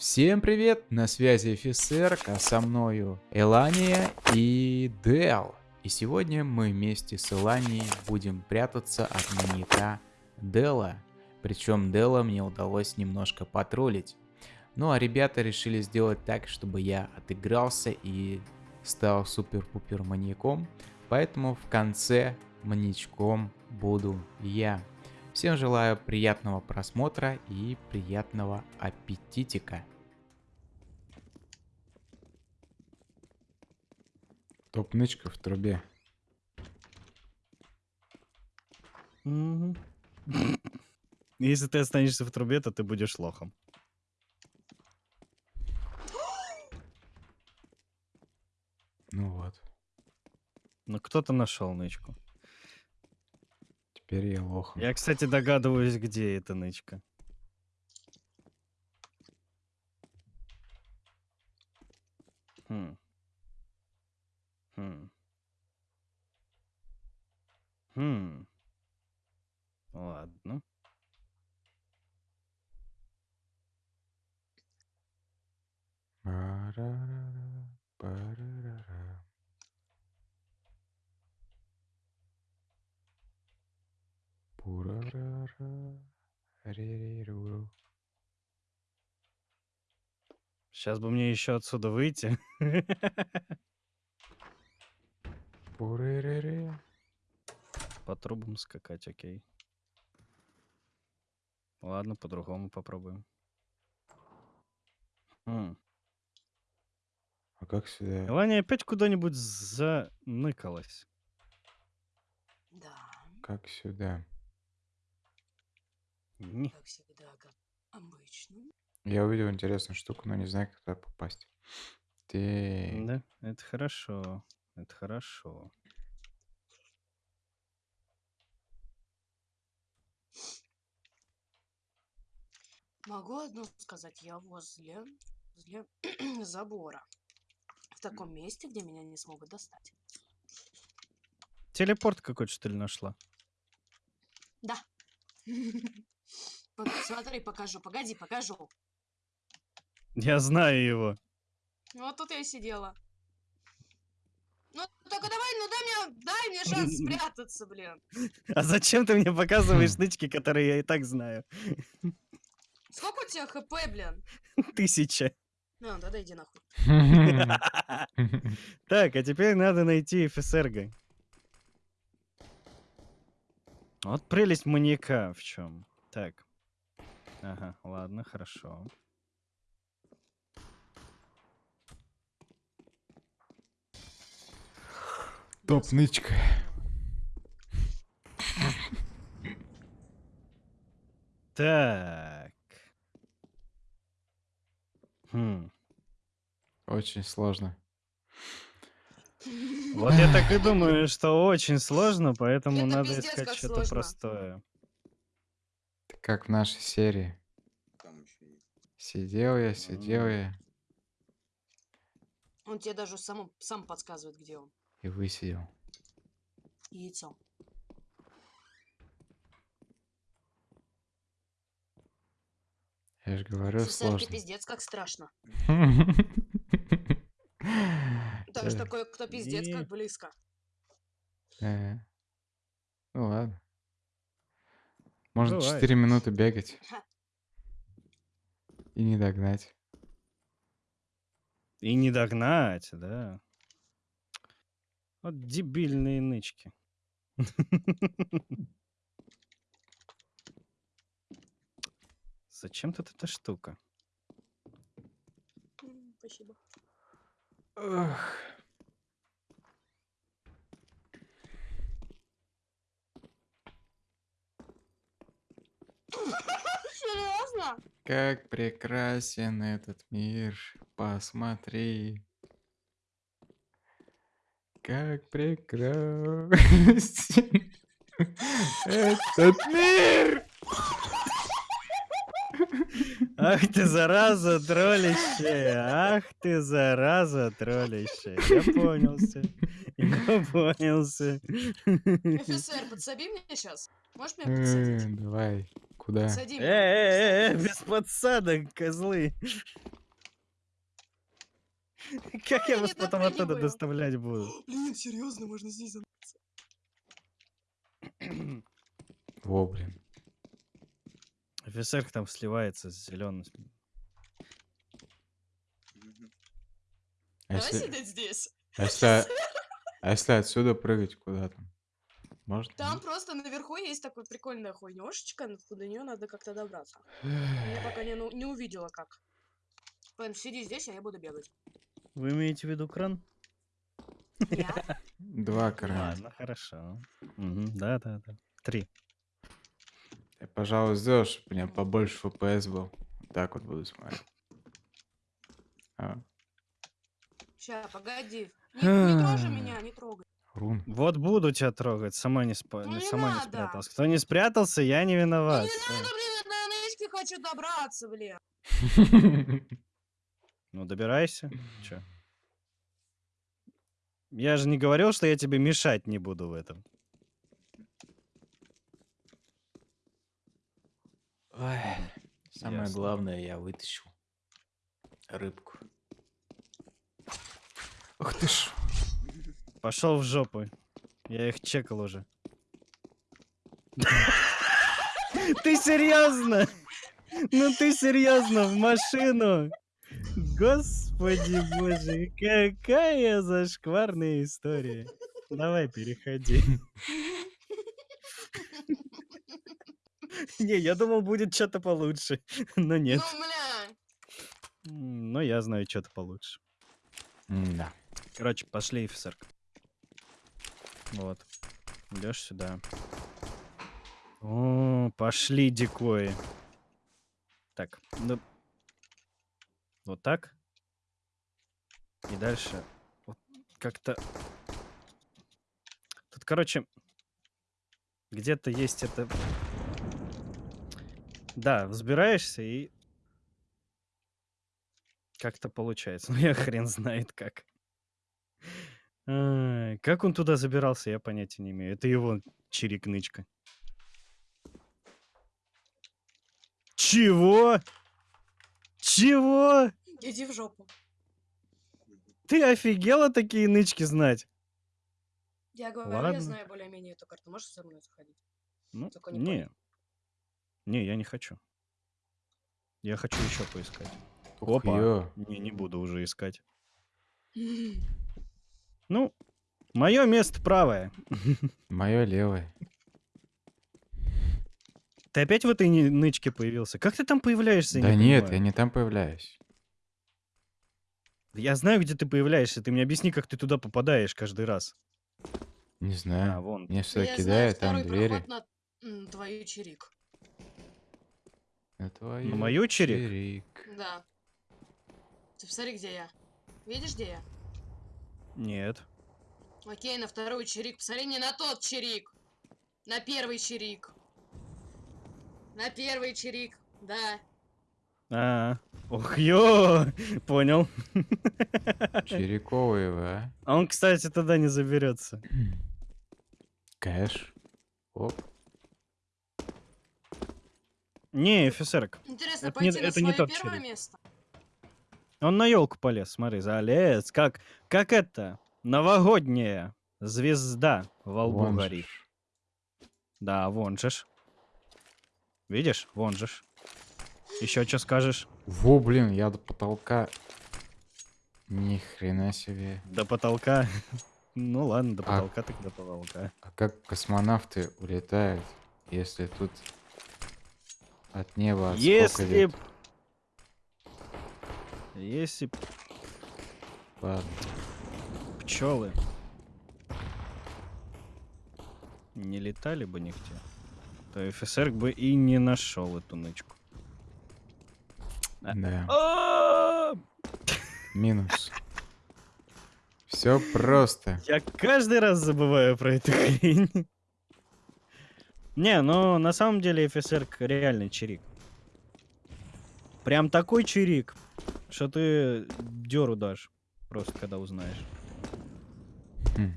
Всем привет, на связи офицер, а со мною Элания и Дел. И сегодня мы вместе с Эланией будем прятаться от маньяка Дела. Причем Дела мне удалось немножко потроллить. Ну а ребята решили сделать так, чтобы я отыгрался и стал супер-пупер маньяком. Поэтому в конце маньячком буду я. Всем желаю приятного просмотра и приятного аппетитика. Топ-нычка в трубе. Если ты останешься в трубе, то ты будешь лохом. Ну вот, Но кто-то нашел нычку. теперь я лох. Я, кстати, догадываюсь, где эта нычка. Хм. Хм. Хм. Ладно. Парарара. Пурарара, ререруру. Сейчас бы мне еще отсюда выйти. Пуререре. По трубам скакать, окей. Ладно, по-другому попробуем. Хм. Как сюда? Ваня опять куда-нибудь заныкалась. Да, Как сюда? Не. как всегда, как обычно. Я увидел интересную штуку, но не знаю, как туда попасть. Ты... Да, это хорошо. Это хорошо. Могу одно сказать, я возле, возле забора. В таком месте, где меня не смогут достать. Телепорт какой-то, что ли, нашла? Да. Смотри, покажу. Погоди, покажу. Я знаю его. Вот тут я и сидела. Ну, только давай, ну дай мне, дай мне шанс спрятаться, блин. А зачем ты мне показываешь нычки, которые я и так знаю? Сколько у тебя хп, блин? Тысяча. Ну, тогда иди нахуй. Так, а теперь надо найти ФСРГ. Вот прелесть маньяка в чем. Так. Ага, ладно, хорошо. Топ-нычка. Так. Очень сложно. Вот я так и думаю, что очень сложно, поэтому Это надо пиздец, искать как что-то сложно. простое. Это как в нашей серии. Там еще есть. Сидел я, сидел я Он тебе даже сам, сам подсказывает, где он. и высидел. Яйцо. Я же говорю, Сесарки сложно. пиздец, как страшно. Даже Э, такой, кто пиздец, как близко. э. Ну ладно. Можно Бывает. 4 минуты бегать и не догнать. И не догнать, да. Вот дебильные нычки. Зачем тут эта штука? Спасибо. Ах. Серьезно? Как прекрасен этот мир, посмотри. Как прекрасен этот мир. Ах ты, зараза троллищая! Ах ты, зараза троллищая! Я понял всё. Понял,ся. Офицер, подсоби меня сейчас. Можешь меня подсадить? Давай, куда? Подсади Э, меня. э, э, без подсадок, козлы. Как я я вас потом оттуда доставлять буду? Блин, серьезно, можно здесь за- Во, блин. Офицер там сливается с зеленым. А Давай если, сидеть здесь. а если, а если отсюда прыгать куда там? Можно? Там просто наверху есть такой прикольная хуйнешечка, до нее надо как-то добраться. Я пока не, ну- не увидела как. Пен, сиди здесь, а я буду бегать. Вы имеете в виду кран? Я? Два крана. Ладно, хорошо. Мгм, Да, да, да. Три. Я, пожалуй, сделал, чтобы у меня побольше FPS был. Вот Так вот буду смотреть. А, Ща, погоди. Не, не трожи меня, не трогай. рун. Вот буду тебя трогать, сама не, спа- Ну не- сама не надо. спрятался. Кто не спрятался, я не виноват. Ну не надо, блин, я до нычки хочу добраться, блин. Ну, добирайся. Чё? Я же не говорил, что я тебе мешать не буду в этом. Ой, Самое Ясно. главное, я вытащил рыбку. Ух ты ж. Пошел в жопу. Я их чекал уже. Ты серьезно? Ну ты серьезно в машину? Господи боже, какая зашкварная история. Давай, переходи. Не, я думал, будет что-то получше. Но нет. Ну, бля. Но я знаю что-то получше. Да. Короче, пошли, офицер. Вот. Идешь сюда. О, пошли дикои. Так, ну... Вот так. И дальше. Вот как-то... Тут, короче... Где-то есть это... Да, взбираешься и... Как-то получается. Ну, я хрен знает как. Как он туда забирался, я понятия не имею. Это его чирик-нычка. Чего? Чего? Иди в жопу. Ты офигела такие нычки знать? Я говорю, Ладно. я знаю более-менее эту карту. Можешь со мной заходить? Ну, Только не не. Не, я не хочу. Я хочу еще поискать. Ух, Опа. ё. Не, не буду уже искать. Ну, мое место правое. Мое левое. Ты опять в этой нычке появился? Как ты там появляешься? Да не нет, понимаю? я не там появляюсь. Я знаю, где ты появляешься. Ты мне объясни, как ты туда попадаешь каждый раз. Не А, знаю. вон. Мне Я знаю кидает, там двери. на твою чирик. На мою чирик? чирик. Да. Ты посмотри, где я. Видишь, где я? Нет. Окей, на второй чирик. Посмотри, не на тот чирик. На первый чирик. На первый чирик. Да. А, ох, ё, понял. Чириковые вы, а? А он, кстати, туда не заберется. Кэш. Оп. Не, офицерок. Интересно, Это не- пойти на это не тот первое чирик. место? Он на елку полез, смотри, залез. Как, как это? Новогодняя звезда во лбу Вон горит. ж. Да, вон же ж. Видишь? Вон же ж. Еще что скажешь? Во, блин, я до потолка. Ни хрена себе. До потолка. Ну ладно, до А- потолка так до потолка. А как космонавты улетают, если тут от неба Если б... Если б Ладно. пчелы не летали бы нигде, то офицер бы и не нашел эту нычку. Да. А, Минус. Все просто. Я каждый раз забываю про эту хрень. Не, ну на самом деле офицер реальный чирик. Прям такой чирик, что ты деру дашь, просто когда узнаешь. Хм.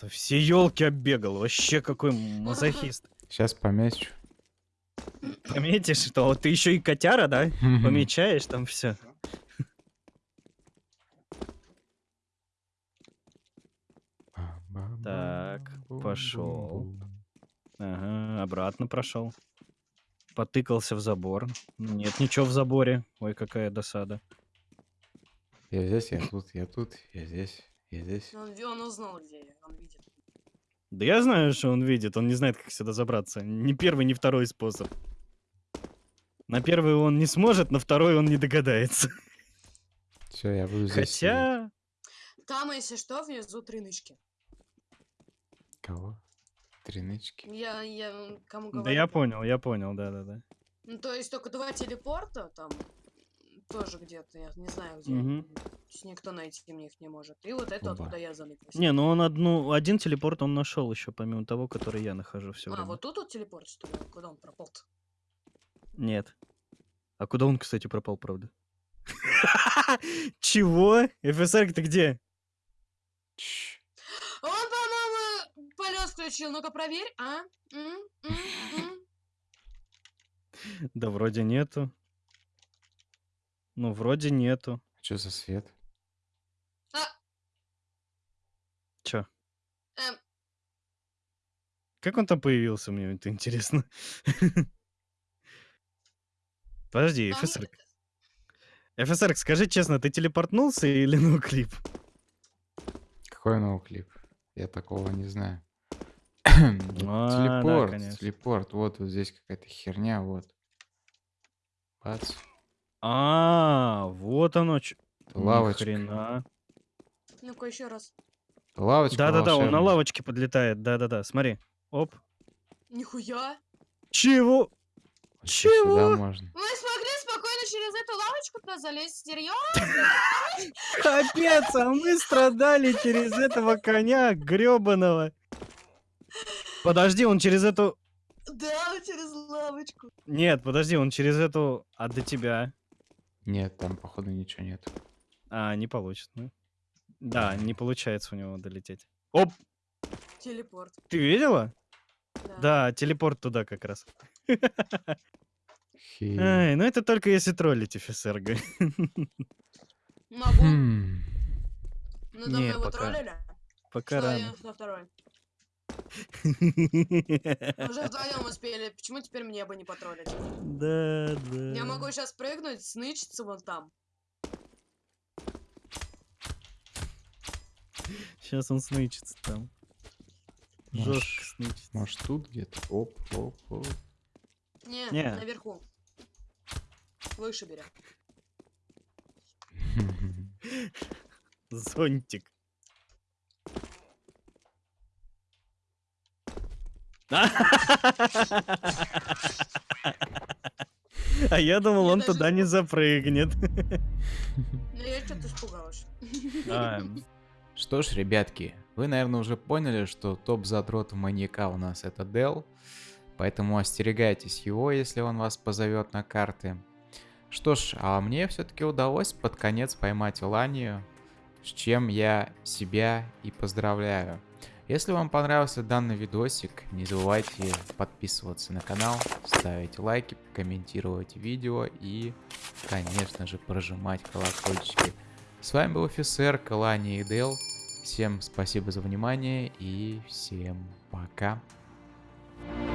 Да все елки оббегал. Вообще какой мазохист. Сейчас помечу. Пометишь, что вот ты еще и котяра, да? Помечаешь там все. Так, пошел. Ага, обратно прошел. Потыкался в забор. Нет ничего в заборе. Ой, какая досада. Я здесь, я тут, я тут, я здесь, я здесь. Он, он узнал, где я, он видит. Да я знаю, что он видит. Он не знает, как сюда забраться. Ни первый, ни второй способ. На первый он не сможет, на второй он не догадается. Все, я буду здесь. Хотя... Там, если что, внизу три нычки. Кого? Тринычки. Я, я кому говорю? Да я понял, я понял, да-да-да. Ну, то есть только два телепорта там тоже где-то, я не знаю где. Есть никто найти мне их не может. И вот это, Оба. откуда я заныкался. Не, ну он одну, один телепорт он нашел еще, помимо того, который я нахожу все а, время. вот тут вот телепорт, что ли? Куда он пропал -то? Нет. А куда он, кстати, пропал, правда? Чего? ФСР ты где? Чш. Включил. Ну-ка проверь, а? М? М? М? Да вроде нету. Ну, вроде нету. Что за свет? А, Чё? эм, Как он там появился, мне это интересно. Подожди, а ФСР. мне- ФСР, скажи честно, ты телепортнулся или ну клип? Какой новый клип? Я такого не знаю. телепорт, конечно. телепорт. Вот, вот здесь какая-то херня, вот. Бац. А, вот оно. Лавочка. Хрена. Ну-ка еще раз. Лавочка Да-да-да, он на лавочке подлетает. Да-да-да, смотри. Оп. Нихуя. Чего? Ещё Чего? Сюда можно. Мы смогли спокойно через эту лавочку-то залезть. Серьезно? Капец, а мы страдали через этого коня гребаного. Подожди, он через эту... Да, через лавочку. Нет, подожди, он через эту... А до тебя? Нет, там, походу, ничего нет. А, не получится. ну. Да, не получается у него долететь. Оп, Телепорт. ты видела? Да. Да, телепорт туда как раз. Хи. Ай, ну это только если троллить ФСРГ. Могу. Хм. Ну, давно Не, его пока. троллили. Пока Что рано. я Уже вдвоем успели. Почему теперь мне бы не потроллить? Да, да. Я могу сейчас прыгнуть, снычиться вон там. Сейчас он снычится там. Может, Жестко снычится. Может, тут где-то? Оп, оп, оп. Не, Не. наверху. Выше берем. Зонтик. А я думал, он туда не запрыгнет. Ну, я что-то испугалась. А, Что ж, ребятки, вы, наверное, уже поняли, что топ-задрот маньяка у нас это Дел, поэтому остерегайтесь его, если он вас позовет на карты. Что ж, а мне все-таки удалось под конец поймать Ланию, с чем я себя и поздравляю. Если вам понравился данный видосик, не забывайте подписываться на канал, ставить лайки, комментировать видео и, конечно же, прожимать колокольчики. С вами был офицер Калани и Дел. Всем спасибо за внимание и всем пока. Thank